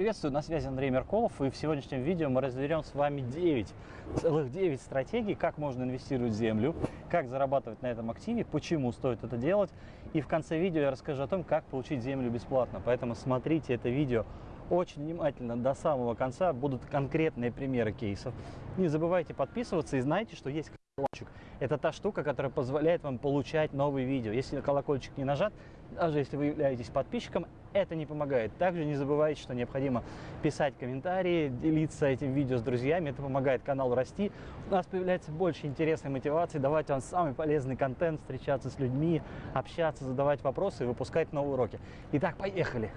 приветствую, на связи Андрей Меркулов, и в сегодняшнем видео мы разберем с вами 9, целых 9 стратегий, как можно инвестировать в землю, как зарабатывать на этом активе, почему стоит это делать, и в конце видео я расскажу о том, как получить землю бесплатно, поэтому смотрите это видео очень внимательно до самого конца, будут конкретные примеры кейсов. Не забывайте подписываться и знайте, что есть колокольчик. Это та штука, которая позволяет вам получать новые видео. Если колокольчик не нажат, даже если вы являетесь подписчиком, это не помогает. Также не забывайте, что необходимо писать комментарии, делиться этим видео с друзьями. Это помогает каналу расти. У нас появляется больше интересной мотивации давать вам самый полезный контент, встречаться с людьми, общаться, задавать вопросы и выпускать новые уроки. Итак, поехали!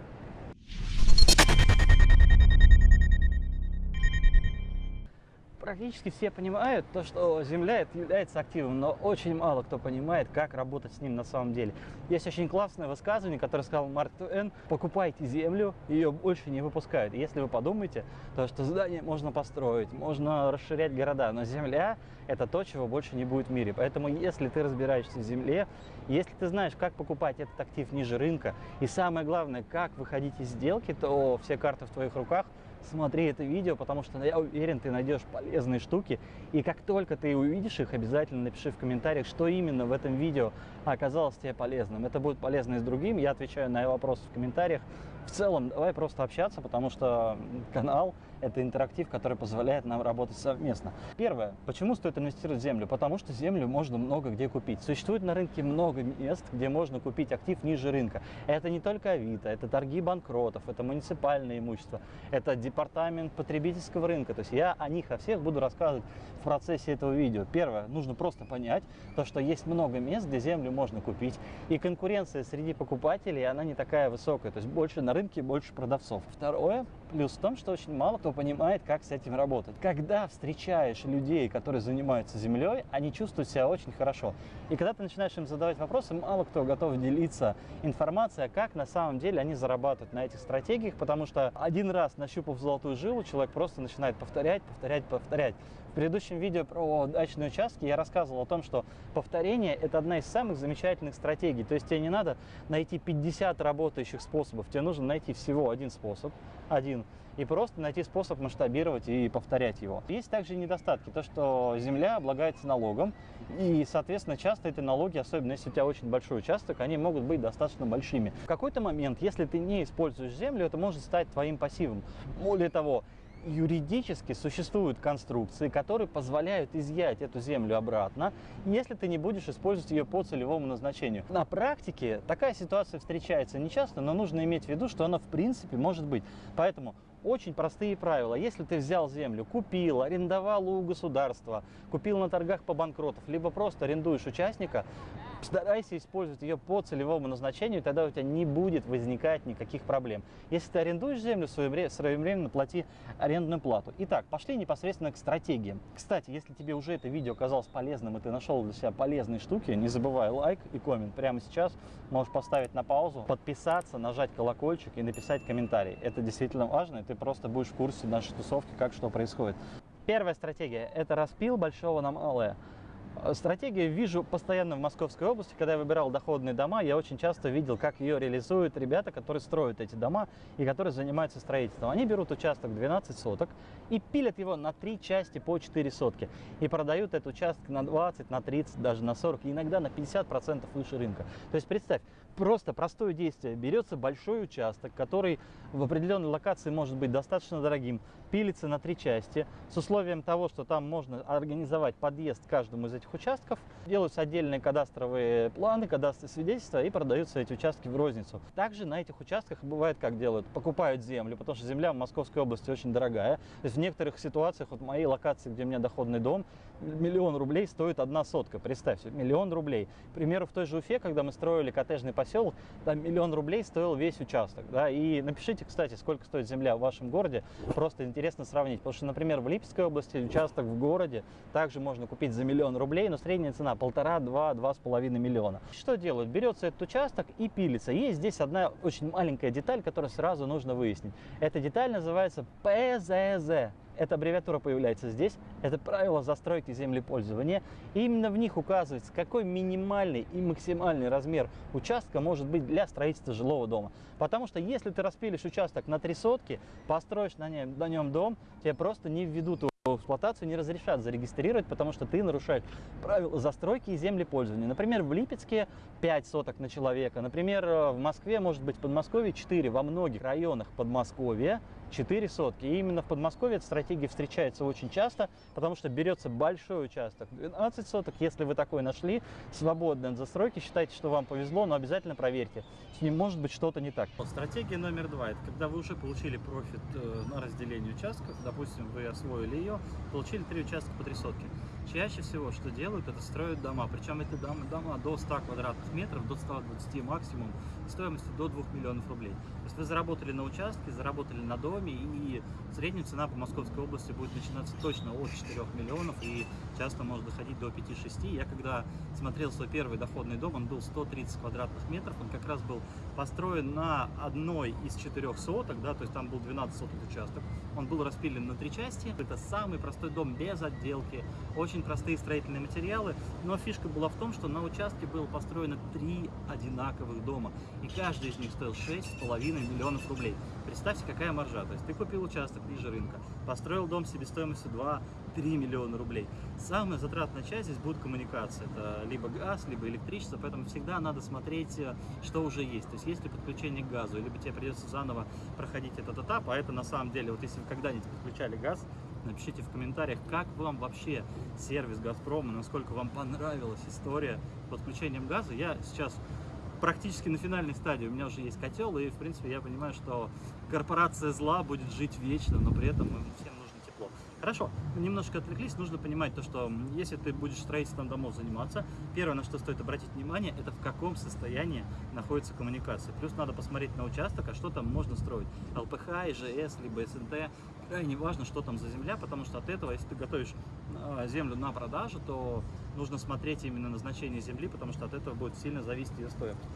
Практически все понимают то, что Земля является активом, но очень мало кто понимает, как работать с ним на самом деле. Есть очень классное высказывание, которое сказал Марк Туэн, покупайте Землю, ее больше не выпускают. Если вы подумаете, то что здание можно построить, можно расширять города, но Земля это то, чего больше не будет в мире. Поэтому если ты разбираешься в Земле, если ты знаешь, как покупать этот актив ниже рынка, и самое главное, как выходить из сделки, то все карты в твоих руках – смотри это видео, потому что я уверен, ты найдешь полезные штуки. И как только ты увидишь их, обязательно напиши в комментариях, что именно в этом видео оказалось тебе полезным. Это будет полезно и с другим. Я отвечаю на вопросы в комментариях. В целом, давай просто общаться, потому что канал – это интерактив, который позволяет нам работать совместно. Первое. Почему стоит инвестировать в землю? Потому что землю можно много где купить. Существует на рынке много мест, где можно купить актив ниже рынка. Это не только Авито, это торги банкротов, это муниципальное имущество, это департамент потребительского рынка. То есть я о них о всех буду рассказывать в процессе этого видео. Первое. Нужно просто понять, то, что есть много мест, где землю можно купить. И конкуренция среди покупателей, она не такая высокая. То есть больше на рынке, больше продавцов. Второе. Плюс в том, что очень мало кто понимает, как с этим работать. Когда встречаешь людей, которые занимаются землей, они чувствуют себя очень хорошо. И когда ты начинаешь им задавать вопросы, мало кто готов делиться информацией, как на самом деле они зарабатывают на этих стратегиях, потому что один раз нащупав золотую жилу, человек просто начинает повторять, повторять, повторять. В предыдущем видео про дачные участки я рассказывал о том, что повторение – это одна из самых замечательных стратегий. То есть тебе не надо найти 50 работающих способов, тебе нужно найти всего один способ, один, и просто найти способ масштабировать и повторять его. Есть также недостатки, то что земля облагается налогом, и, соответственно, часто эти налоги, особенно если у тебя очень большой участок, они могут быть достаточно большими. В какой-то момент, если ты не используешь землю, это может стать твоим пассивом. Более того, юридически существуют конструкции, которые позволяют изъять эту землю обратно, если ты не будешь использовать ее по целевому назначению. На практике такая ситуация встречается нечасто, но нужно иметь в виду, что она в принципе может быть. Поэтому очень простые правила. Если ты взял землю, купил, арендовал у государства, купил на торгах по банкротов, либо просто арендуешь участника, старайся использовать ее по целевому назначению, тогда у тебя не будет возникать никаких проблем. Если ты арендуешь землю, своевременно плати арендную плату. Итак, пошли непосредственно к стратегиям. Кстати, если тебе уже это видео оказалось полезным и ты нашел для себя полезные штуки, не забывай лайк и коммент. Прямо сейчас можешь поставить на паузу, подписаться, нажать колокольчик и написать комментарий. Это действительно важно, и ты просто будешь в курсе нашей тусовки, как что происходит. Первая стратегия – это распил большого на малое. Э, стратегия вижу постоянно в Московской области. Когда я выбирал доходные дома, я очень часто видел, как ее реализуют ребята, которые строят эти дома и которые занимаются строительством. Они берут участок 12 соток и пилят его на три части по 4 сотки. И продают этот участок на 20, на 30, даже на 40, иногда на 50% выше рынка. То есть представь, просто простое действие. Берется большой участок, который в определенной локации может быть достаточно дорогим, пилится на три части с условием того, что там можно организовать подъезд к каждому из этих участков, делаются отдельные кадастровые планы, кадастровые свидетельства и продаются эти участки в розницу. Также на этих участках бывает как делают, покупают землю, потому что земля в Московской области очень дорогая. То есть в некоторых ситуациях, вот в моей локации, где у меня доходный дом, миллион рублей стоит одна сотка, представьте, миллион рублей. К примеру, в той же Уфе, когда мы строили коттеджный поселок, там миллион рублей стоил весь участок. Да? И напишите, кстати, сколько стоит земля в вашем городе, просто интересно сравнить. Потому что, например, в Липецкой области участок в городе также можно купить за миллион рублей, но средняя цена полтора, два, два с половиной миллиона. Что делают? Берется этот участок и пилится. Есть здесь одна очень маленькая деталь, которую сразу нужно выяснить. Эта деталь называется ПЗЗ. Эта аббревиатура появляется здесь. Это правила застройки землепользования. И именно в них указывается, какой минимальный и максимальный размер участка может быть для строительства жилого дома. Потому что если ты распилишь участок на три сотки, построишь на нем, на нем дом, тебе просто не введут эксплуатацию не разрешат зарегистрировать, потому что ты нарушаешь правила застройки и землепользования. Например, в Липецке 5 соток на человека. Например, в Москве, может быть, в Подмосковье 4. Во многих районах Подмосковья 4 сотки. И именно в Подмосковье эта стратегия встречается очень часто, потому что берется большой участок. 12 соток, если вы такой нашли, свободный от застройки, считайте, что вам повезло, но обязательно проверьте. С ним может быть что-то не так. Стратегия номер два – это когда вы уже получили профит э, на разделение участков, допустим, вы освоили ее, получили три участка по три сотки. Чаще всего, что делают, это строят дома. Причем это дома, дома до 100 квадратных метров, до 120 максимум, стоимостью до 2 миллионов рублей. То есть вы заработали на участке, заработали на доме, и средняя цена по Московской области будет начинаться точно от 4 миллионов, и часто может доходить до 5-6. Я когда смотрел свой первый доходный дом, он был 130 квадратных метров, он как раз был построен на одной из четырех соток, да, то есть там был 12 соток участок, он был распилен на три части. Это самый простой дом без отделки, очень простые строительные материалы, но фишка была в том, что на участке было построено три одинаковых дома, и каждый из них стоил 6,5 миллионов рублей. Представьте, какая маржа, то есть ты купил участок ниже рынка, построил дом себестоимостью 2 3 миллиона рублей. Самая затратная часть здесь будет коммуникация. Это либо газ, либо электричество, поэтому всегда надо смотреть, э, что уже есть. То есть есть ли подключение к газу, либо тебе придется заново проходить этот этап, а это на самом деле, вот если вы когда-нибудь подключали газ, напишите в комментариях, как вам вообще сервис Газпрома, насколько вам понравилась история с подключением газа. Я сейчас практически на финальной стадии, у меня уже есть котел, и в принципе я понимаю, что корпорация зла будет жить вечно, но при этом мы всем Хорошо, немножко отвлеклись, нужно понимать то, что если ты будешь строительством домов заниматься, первое, на что стоит обратить внимание, это в каком состоянии находится коммуникация. Плюс надо посмотреть на участок, а что там можно строить. ЛПХ, ИЖС, либо СНТ, крайне важно, что там за земля, потому что от этого, если ты готовишь а, землю на продажу, то нужно смотреть именно назначение земли, потому что от этого будет сильно зависеть ее стоимость.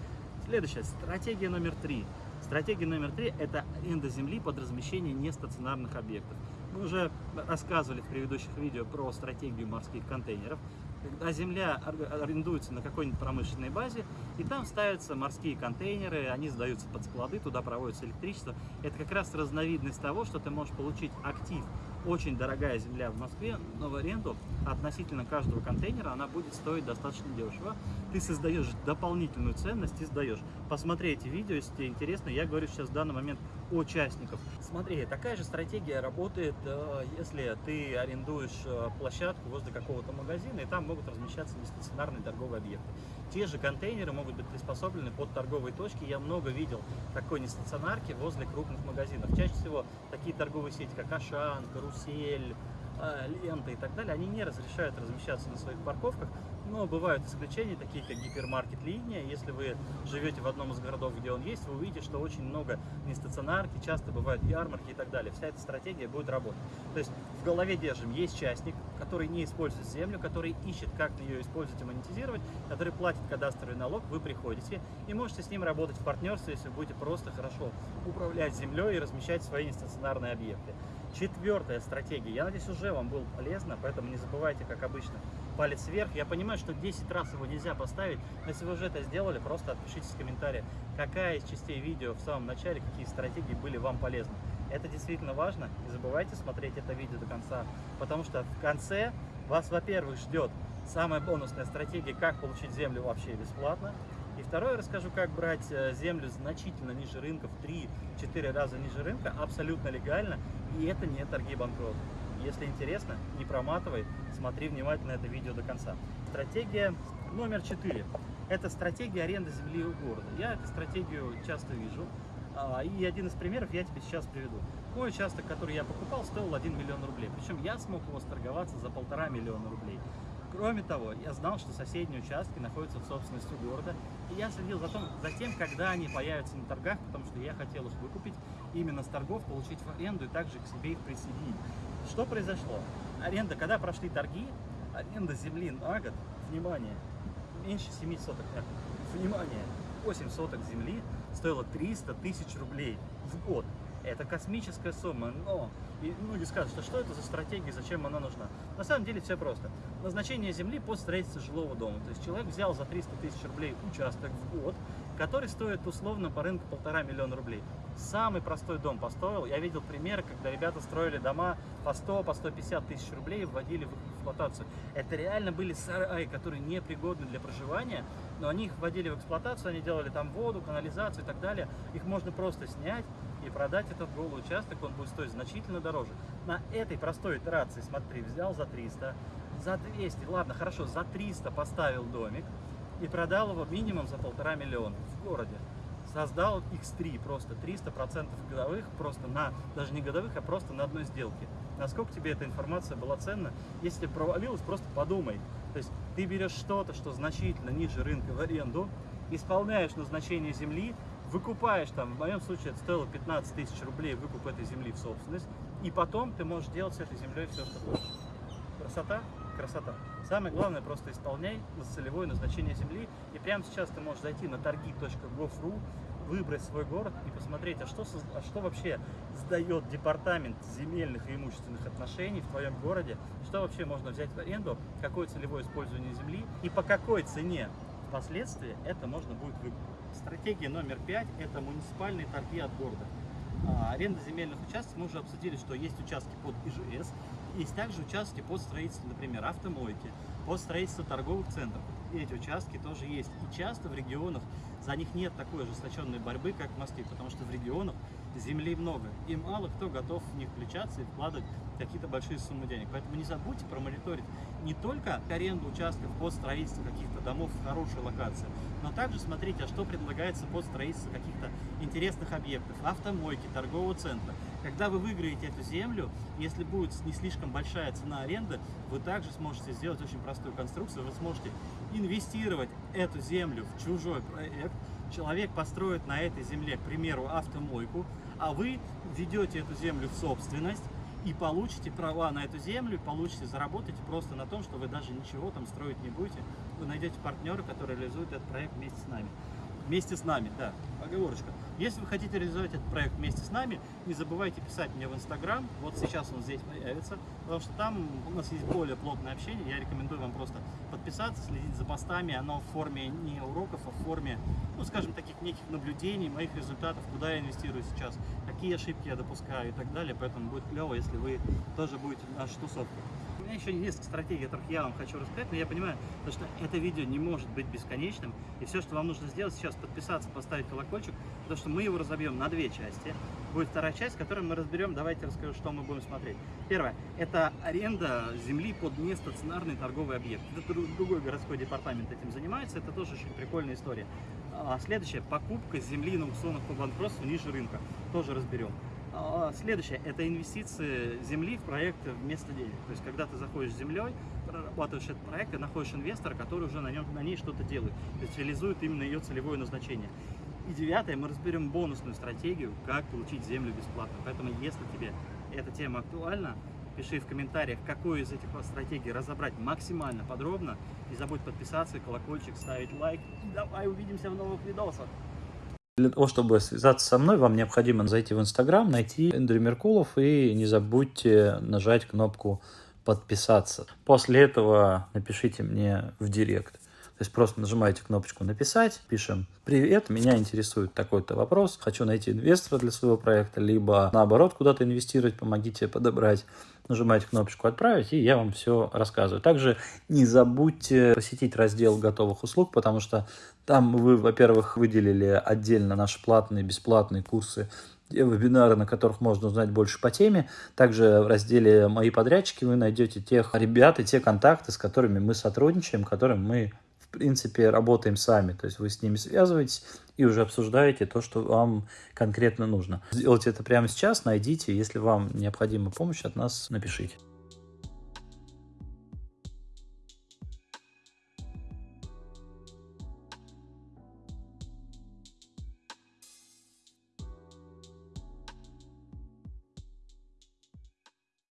Следующая, стратегия номер три. Стратегия номер три – это аренда земли под размещение нестационарных объектов. Мы уже рассказывали в предыдущих видео про стратегию морских контейнеров. Когда земля арендуется на какой-нибудь промышленной базе, и там ставятся морские контейнеры, они сдаются под склады, туда проводится электричество. Это как раз разновидность того, что ты можешь получить актив очень дорогая земля в Москве, но в аренду относительно каждого контейнера она будет стоить достаточно дешево. Ты создаешь дополнительную ценность и сдаешь. Посмотри эти видео, если тебе интересно. Я говорю сейчас в данный момент о участников. Смотри, такая же стратегия работает, э, если ты арендуешь э, площадку возле какого-то магазина, и там могут размещаться нестационарные торговые объекты. Те же контейнеры могут быть приспособлены под торговые точки. Я много видел такой нестационарки возле крупных магазинов. Чаще всего такие торговые сети, как Ашан, Карусель, э, Лента и так далее, они не разрешают размещаться на своих парковках, но бывают исключения, такие как гипермаркет линия. Если вы живете в одном из городов, где он есть, вы увидите, что очень много нестационарки, часто бывают ярмарки и так далее. Вся эта стратегия будет работать. То есть в голове держим, есть частник, который не использует землю, который ищет, как ее использовать и монетизировать, который платит кадастровый налог, вы приходите и можете с ним работать в партнерстве, если вы будете просто хорошо управлять землей и размещать свои нестационарные объекты. Четвертая стратегия. Я надеюсь, уже вам было полезно, поэтому не забывайте, как обычно, палец вверх. Я понимаю, что 10 раз его нельзя поставить, но если вы уже это сделали, просто отпишитесь в комментариях, какая из частей видео в самом начале, какие стратегии были вам полезны. Это действительно важно. Не забывайте смотреть это видео до конца, потому что в конце вас, во-первых, ждет самая бонусная стратегия, как получить землю вообще бесплатно. И второе, расскажу, как брать э, землю значительно ниже рынка, в 3-4 раза ниже рынка, абсолютно легально, и это не торги банкрот. Если интересно, не проматывай, смотри внимательно это видео до конца. Стратегия номер 4. Это стратегия аренды земли у города. Я эту стратегию часто вижу. А, и один из примеров я тебе сейчас приведу. Мой участок, который я покупал, стоил 1 миллион рублей. Причем я смог его сторговаться за полтора миллиона рублей. Кроме того, я знал, что соседние участки находятся в собственности города, и я следил за, том, за тем, когда они появятся на торгах, потому что я хотел их выкупить, именно с торгов получить в аренду и также к себе их присоединить. Что произошло? Аренда, когда прошли торги, аренда земли на год, внимание, меньше 7 соток, внимание, 8 соток земли стоило 300 тысяч рублей в год. Это космическая сумма, но и многие скажут, что что это за стратегия, зачем она нужна. На самом деле все просто. Назначение земли под строительство жилого дома. То есть человек взял за 300 тысяч рублей участок в год, который стоит условно по рынку полтора миллиона рублей. Самый простой дом построил. Я видел примеры, когда ребята строили дома по 100, по 150 тысяч рублей и вводили в эксплуатацию. Это реально были сараи, которые непригодны для проживания, но они их вводили в эксплуатацию, они делали там воду, канализацию и так далее. Их можно просто снять и продать этот голый участок, он будет стоить значительно дороже. На этой простой итерации, смотри, взял за 300, за 200, ладно, хорошо, за 300 поставил домик, и продал его минимум за полтора миллиона в городе. Создал X3 просто 300% годовых, просто на, даже не годовых, а просто на одной сделке. Насколько тебе эта информация была ценна? Если провалилась, просто подумай. То есть ты берешь что-то, что значительно ниже рынка в аренду, исполняешь назначение земли, выкупаешь там, в моем случае это стоило 15 тысяч рублей выкуп этой земли в собственность, и потом ты можешь делать с этой землей все, что хочешь. Красота? Красота. Самое главное, просто исполняй целевое назначение земли. И прямо сейчас ты можешь зайти на торги.gov.ru, выбрать свой город и посмотреть, а что, а что вообще сдает департамент земельных и имущественных отношений в твоем городе, что вообще можно взять в аренду, какое целевое использование земли и по какой цене впоследствии это можно будет выкупить. Стратегия номер пять – это муниципальные торги от города. А, аренда земельных участков, мы уже обсудили, что есть участки под ИЖС, есть также участки под строительство, например, автомойки, под строительство торговых центров. Эти участки тоже есть. И часто в регионах за них нет такой ожесточенной борьбы, как в Москве, потому что в регионах земли много, и мало кто готов в них включаться и вкладывать какие-то большие суммы денег. Поэтому не забудьте промониторить не только аренду участков под строительство каких-то домов в хорошей локации, но также смотрите, а что предлагается под строительство каких-то интересных объектов, автомойки, торгового центра. Когда вы выиграете эту землю, если будет не слишком большая цена аренды, вы также сможете сделать очень простую конструкцию, вы сможете инвестировать эту землю в чужой проект, человек построит на этой земле, к примеру, автомойку, а вы ведете эту землю в собственность и получите права на эту землю, получите, заработаете просто на том, что вы даже ничего там строить не будете. Вы найдете партнера, который реализует этот проект вместе с нами. Вместе с нами, да, оговорочка. Если вы хотите реализовать этот проект вместе с нами, не забывайте писать мне в Инстаграм. Вот сейчас он здесь появится, потому что там у нас есть более плотное общение. Я рекомендую вам просто подписаться, следить за постами. Оно в форме не уроков, а в форме, ну, скажем, таких неких наблюдений, моих результатов, куда я инвестирую сейчас, какие ошибки я допускаю и так далее. Поэтому будет клево, если вы тоже будете в нашей тусовке меня еще несколько стратегий, которых я вам хочу рассказать, но я понимаю, что это видео не может быть бесконечным, и все, что вам нужно сделать сейчас, подписаться, поставить колокольчик, потому что мы его разобьем на две части. Будет вторая часть, в которой мы разберем, давайте расскажу, что мы будем смотреть. Первое, это аренда земли под нестационарный торговый объект. Это другой городской департамент этим занимается, это тоже очень прикольная история. А следующее, покупка земли на аукционах по банкротству ниже рынка, тоже разберем. А, следующее – это инвестиции земли в проект вместо денег. То есть, когда ты заходишь с землей, прорабатываешь этот проект, и находишь инвестора, который уже на, нем, на ней что-то делает, то есть реализует именно ее целевое назначение. И девятое, мы разберем бонусную стратегию, как получить землю бесплатно. Поэтому, если тебе эта тема актуальна, пиши в комментариях, какую из этих стратегий разобрать максимально подробно. Не забудь подписаться, колокольчик, ставить лайк. И давай увидимся в новых видосах. Для того, чтобы связаться со мной, вам необходимо зайти в Инстаграм, найти Эндрю Меркулов и не забудьте нажать кнопку подписаться. После этого напишите мне в директ. То есть просто нажимаете кнопочку «Написать», пишем «Привет, меня интересует такой-то вопрос, хочу найти инвестора для своего проекта», либо наоборот куда-то инвестировать, помогите подобрать. Нажимаете кнопочку «Отправить», и я вам все рассказываю. Также не забудьте посетить раздел готовых услуг, потому что там вы, во-первых, выделили отдельно наши платные, бесплатные курсы вебинары, на которых можно узнать больше по теме. Также в разделе «Мои подрядчики» вы найдете тех ребят и те контакты, с которыми мы сотрудничаем, которым мы в принципе, работаем сами. То есть вы с ними связываетесь и уже обсуждаете то, что вам конкретно нужно. Сделайте это прямо сейчас, найдите. Если вам необходима помощь от нас, напишите.